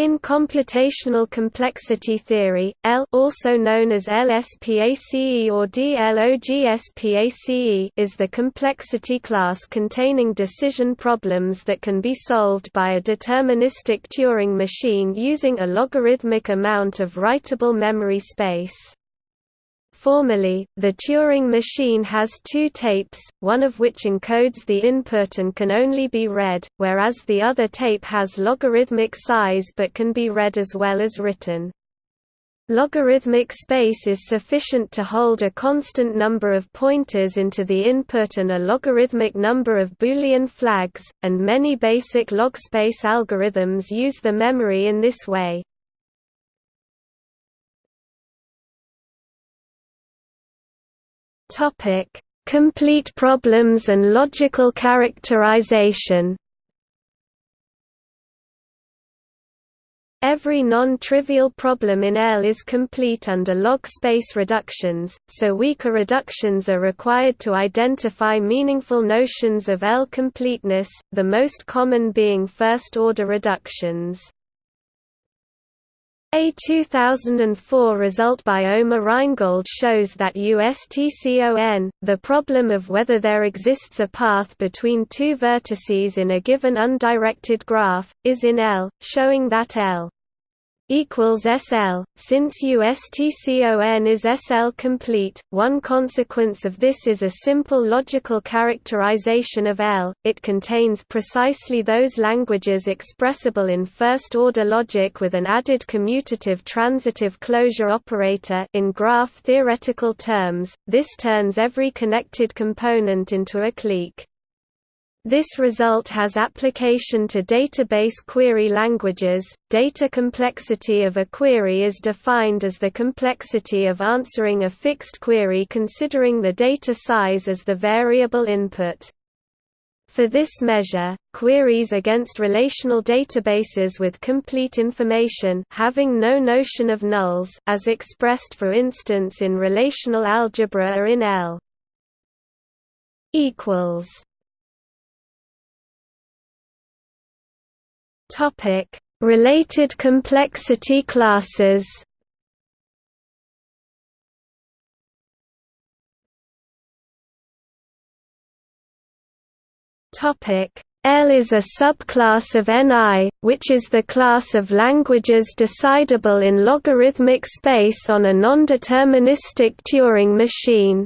In computational complexity theory, L also known as LSPACE or DLOGSPACE is the complexity class containing decision problems that can be solved by a deterministic Turing machine using a logarithmic amount of writable memory space. Formally, the Turing machine has two tapes, one of which encodes the input and can only be read, whereas the other tape has logarithmic size but can be read as well as written. Logarithmic space is sufficient to hold a constant number of pointers into the input and a logarithmic number of Boolean flags, and many basic log space algorithms use the memory in this way. Topic: Complete problems and logical characterization. Every non-trivial problem in L is complete under log space reductions, so weaker reductions are required to identify meaningful notions of L completeness, the most common being first-order reductions. A 2004 result by Omer Reingold shows that USTCON, the problem of whether there exists a path between two vertices in a given undirected graph, is in L, showing that L equals SL. Since USTCON is SL complete, one consequence of this is a simple logical characterization of L. It contains precisely those languages expressible in first-order logic with an added commutative transitive closure operator in graph theoretical terms. This turns every connected component into a clique. This result has application to database query languages. Data complexity of a query is defined as the complexity of answering a fixed query considering the data size as the variable input. For this measure, queries against relational databases with complete information having no notion of nulls as expressed for instance in relational algebra are in L equals Topic: Related complexity classes. Topic: L is a subclass of Ni, which is the class of languages decidable in logarithmic space on a nondeterministic Turing machine.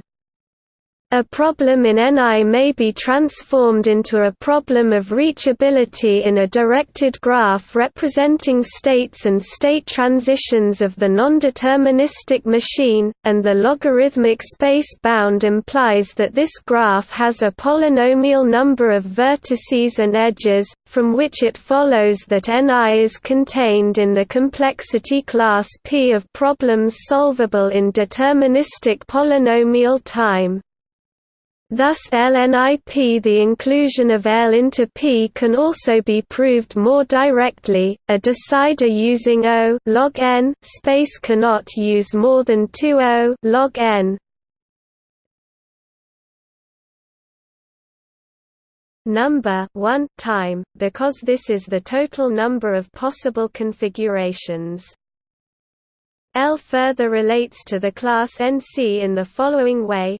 A problem in Ni may be transformed into a problem of reachability in a directed graph representing states and state transitions of the nondeterministic machine, and the logarithmic space bound implies that this graph has a polynomial number of vertices and edges, from which it follows that Ni is contained in the complexity class P of problems solvable in deterministic polynomial time. Thus LNIP the inclusion of L into P can also be proved more directly. A decider using O log n space cannot use more than 2 O log n. Number 1 time because this is the total number of possible configurations. L further relates to the class NC in the following way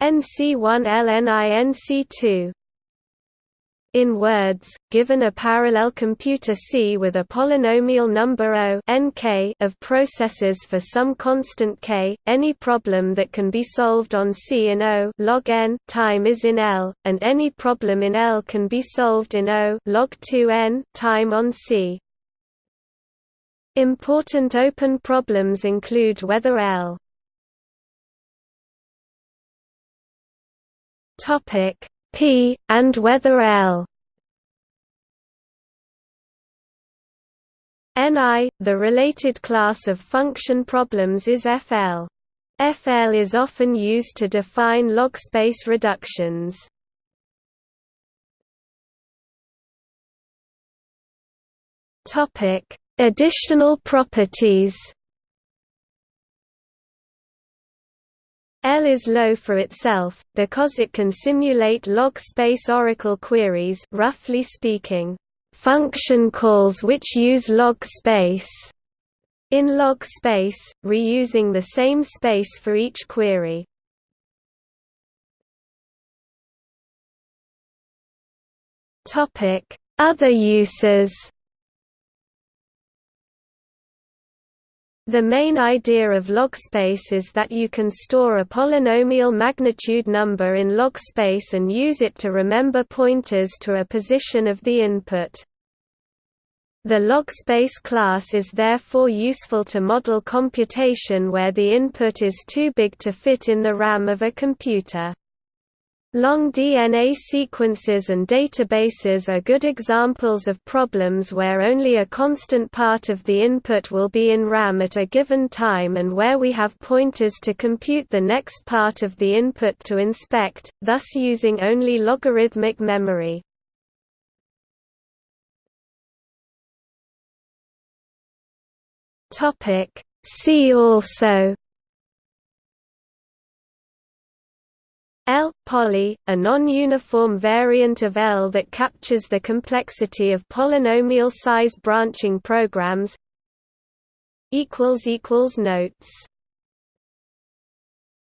NC1 In words, given a parallel computer C with a polynomial number O nk of processes for some constant k, any problem that can be solved on C in O log n time is in L, and any problem in L can be solved in O log 2n time on C. Important open problems include whether L Topic P and whether L Ni, the related class of function problems is FL. FL is often used to define log space reductions. Topic: Additional properties. L is low for itself, because it can simulate log space oracle queries roughly speaking. function calls which use log space in log space, reusing the same space for each query. Other uses The main idea of logspace is that you can store a polynomial magnitude number in logspace and use it to remember pointers to a position of the input. The logspace class is therefore useful to model computation where the input is too big to fit in the RAM of a computer. Long DNA sequences and databases are good examples of problems where only a constant part of the input will be in RAM at a given time and where we have pointers to compute the next part of the input to inspect, thus using only logarithmic memory. See also L poly, a non-uniform variant of L that captures the complexity of polynomial size branching programs. Notes